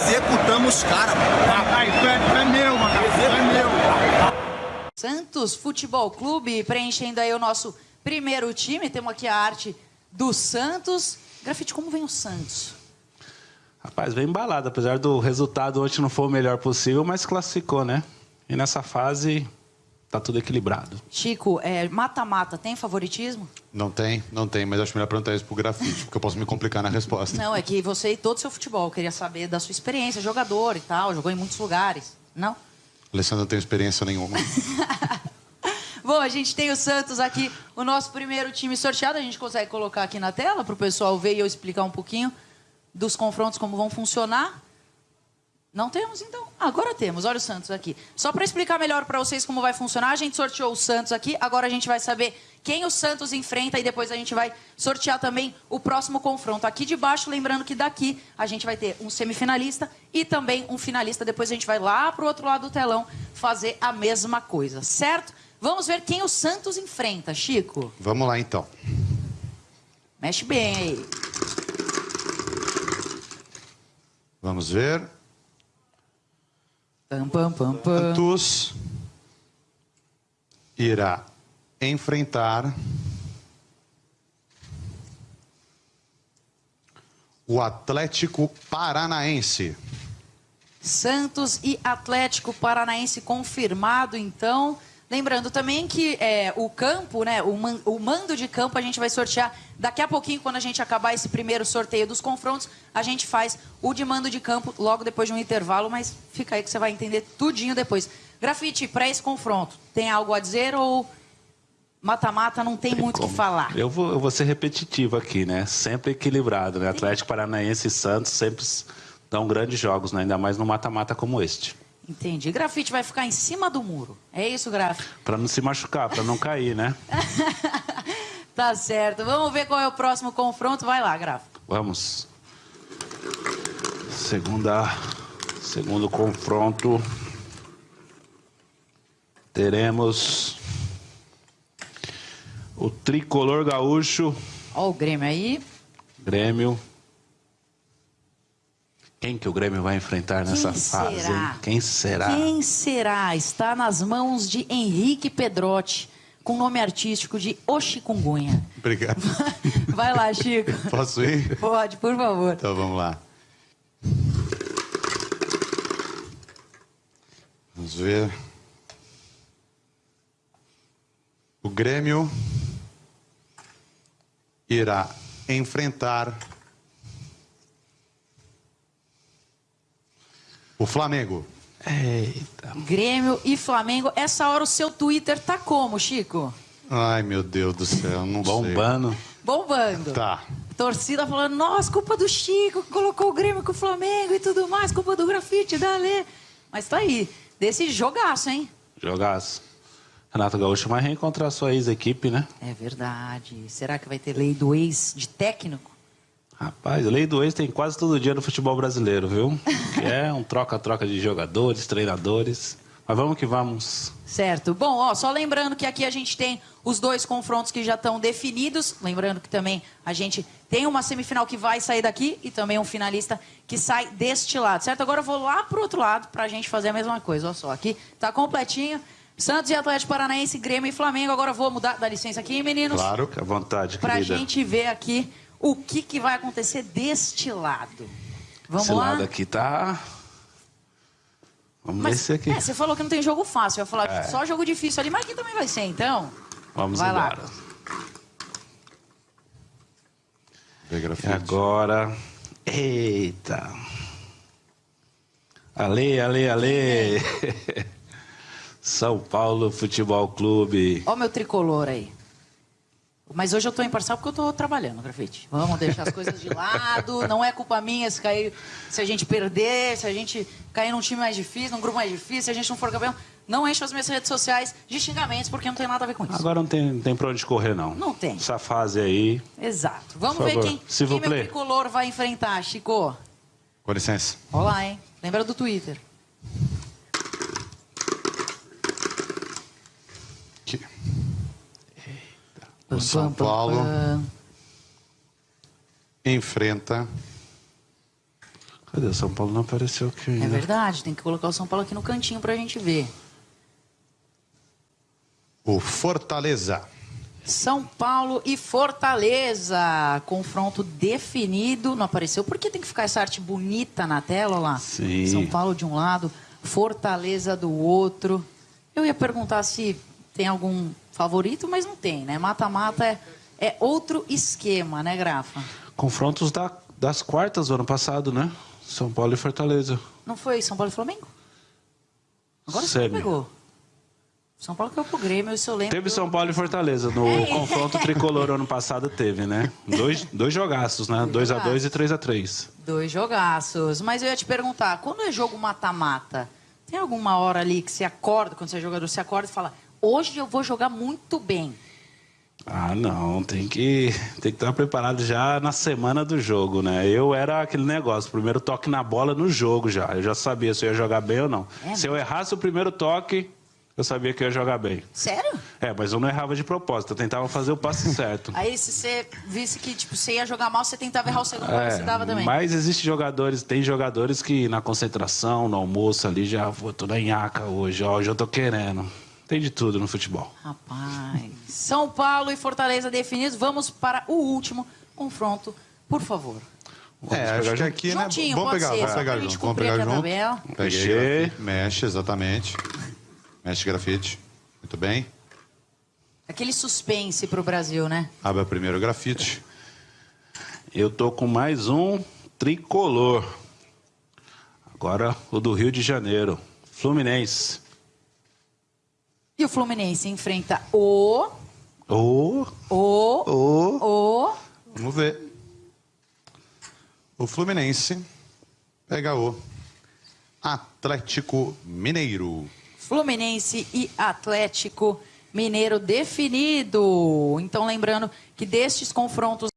Executamos os caras, Rapaz, tu é, tu é meu, mano. Tu é meu. Santos Futebol Clube preenchendo aí o nosso primeiro time. Temos aqui a arte do Santos. Grafite, como vem o Santos? Rapaz, vem embalado. Apesar do resultado hoje não for o melhor possível, mas classificou, né? E nessa fase tá tudo equilibrado. Chico, é, mata-mata, tem favoritismo? Não tem, não tem, mas acho melhor perguntar isso pro grafite, porque eu posso me complicar na resposta. Não, é que você e todo o seu futebol, eu queria saber da sua experiência, jogador e tal, jogou em muitos lugares. Não? Alessandro não tem experiência nenhuma. Bom, a gente tem o Santos aqui, o nosso primeiro time sorteado. A gente consegue colocar aqui na tela para o pessoal ver e eu explicar um pouquinho dos confrontos, como vão funcionar. Não temos, então? Agora temos. Olha o Santos aqui. Só para explicar melhor para vocês como vai funcionar, a gente sorteou o Santos aqui. Agora a gente vai saber quem o Santos enfrenta e depois a gente vai sortear também o próximo confronto. Aqui de baixo, lembrando que daqui a gente vai ter um semifinalista e também um finalista. Depois a gente vai lá para o outro lado do telão fazer a mesma coisa, certo? Vamos ver quem o Santos enfrenta, Chico. Vamos lá, então. Mexe bem aí. Vamos ver. Pam, pam, pam, pam. Santos irá enfrentar o Atlético Paranaense. Santos e Atlético Paranaense confirmado, então. Lembrando também que é, o campo, né, o, man, o mando de campo a gente vai sortear daqui a pouquinho, quando a gente acabar esse primeiro sorteio dos confrontos, a gente faz o de mando de campo logo depois de um intervalo, mas fica aí que você vai entender tudinho depois. Grafite, para esse confronto, tem algo a dizer ou mata-mata não tem, muito o que falar? Eu vou, eu vou ser repetitivo aqui, né? Sempre equilibrado, né? Atlético Paranaense e Santos sempre dão grandes jogos, né? Ainda mais no mata-mata como este. Entendi. Grafite vai ficar em cima do muro. É isso, Grafite? Para não se machucar, para não cair, né? tá certo. Vamos ver qual é o próximo confronto. Vai lá, Grafite. Vamos. Segunda, segundo confronto. Teremos o tricolor gaúcho. Ó o Grêmio aí. Grêmio. Quem que o Grêmio vai enfrentar nessa Quem fase? será? Quem será? Quem será? Está nas mãos de Henrique Pedrotti, com nome artístico de Oxikungunha. Obrigado. Vai lá, Chico. Posso ir? Pode, por favor. Então vamos lá. Vamos ver. O Grêmio irá enfrentar o Flamengo. Eita. Grêmio e Flamengo. Essa hora o seu Twitter tá como, Chico? Ai, meu Deus do céu, não Bombando. Bombando. sei. Tá. Torcida falando, nossa, culpa do Chico, que colocou o Grêmio com o Flamengo e tudo mais, culpa do grafite, da Lê. Mas tá aí, desse jogaço, hein? Jogaço. Renato Gaúcho vai reencontrar sua ex-equipe, né? É verdade. Será que vai ter lei do ex de técnico? Rapaz, lei do ex tem quase todo dia no futebol brasileiro, viu? Que é um troca-troca de jogadores, treinadores. Mas vamos que vamos. Certo. Bom, ó, só lembrando que aqui a gente tem os dois confrontos que já estão definidos. Lembrando que também a gente tem uma semifinal que vai sair daqui e também um finalista que sai deste lado, certo? Agora eu vou lá pro outro lado pra gente fazer a mesma coisa. Olha só, aqui tá completinho. Santos e Atlético Paranaense, Grêmio e Flamengo. Agora eu vou mudar, dá licença aqui, meninos. Claro. À vontade, Pra querida. gente ver aqui o que, que vai acontecer deste lado. Vamos Esse lá? lado aqui tá... Vamos ver Mas, esse aqui. é, você falou que não tem jogo fácil. Eu ia falar É. só jogo difícil ali, mas aqui também vai ser, então. Vamos vai lá. embora. Vê, E agora... Eita. Ale, ale, ale. São Paulo Futebol Clube. Ó meu tricolor aí. Mas hoje eu tô imparcial porque eu tô trabalhando, grafite. Vamos deixar as coisas de lado. Não é culpa minha se cair, se a gente perder, se a gente cair num time mais difícil, num grupo mais difícil, se a gente não for campeão. Não enche as minhas redes sociais de xingamentos, porque não tem nada a ver com isso. Agora não tem, não tem pra onde correr, não. Não tem. Essa fase aí... Exato. Vamos ver quem, quem meu tricolor vai enfrentar, Chico. Com licença. Olá, hein? Lembra do Twitter. O São Paulo enfrenta Cadê? O São Paulo não apareceu aqui ainda. É verdade, tem que colocar o São Paulo aqui no cantinho pra gente ver. O Fortaleza. São Paulo e Fortaleza. Confronto definido. Não apareceu. Por que tem que ficar essa arte bonita na tela lá? Sim. São Paulo de um lado, Fortaleza do outro. Eu ia perguntar se tem algum favorito, mas não tem, né? Mata-mata é, é outro esquema, né, Grafa? Confrontos da- das quartas do ano passado, né? São Paulo e Fortaleza. Não foi São Paulo e Flamengo? Agora você pegou. São Paulo caiu pro Grêmio, isso eu lembro. Teve São Paulo e Fortaleza. No É. confronto tricolor ano passado teve, né? Dois, dois jogaços, né? 2x2 e 3x3. Dois jogaços. Mas eu ia te perguntar, quando é jogo mata-mata, tem alguma hora ali que você acorda, quando você é jogador, você acorda e fala, hoje eu vou jogar muito bem. Ah, não, tem que tem que estar preparado já na semana do jogo, né? Eu era aquele negócio, primeiro toque na bola no jogo já. Eu já sabia se eu ia jogar bem ou não. É se eu errasse o primeiro toque, eu sabia que eu ia jogar bem. Sério? É, mas eu não errava de propósito, eu tentava fazer o passe certo. Aí se você visse que tipo, você ia jogar mal, você tentava errar o segundo, É, você dava também. mas existe jogadores, tem jogadores que na concentração, no almoço ali, já vou tô na nhaca hoje, ó, hoje eu tô querendo. Tem de tudo no futebol. Rapaz. São Paulo e Fortaleza definidos. Vamos para o último confronto, por favor. É, acho que aqui, né? Juntinho, Vamos pegar, ser, vamos pegar junto. Vamos pegar junto. Peguei. Mexe, exatamente. Mexe grafite. Muito bem. Aquele suspense pro Brasil, né? Abre o primeiro grafite. Eu tô com mais um tricolor. Agora o do Rio de Janeiro. Fluminense. E o Fluminense enfrenta o. Ô, O. ô. O. Vamos ver. O Fluminense pega o Atlético Mineiro. Fluminense e Atlético Mineiro definido. Então, lembrando que destes confrontos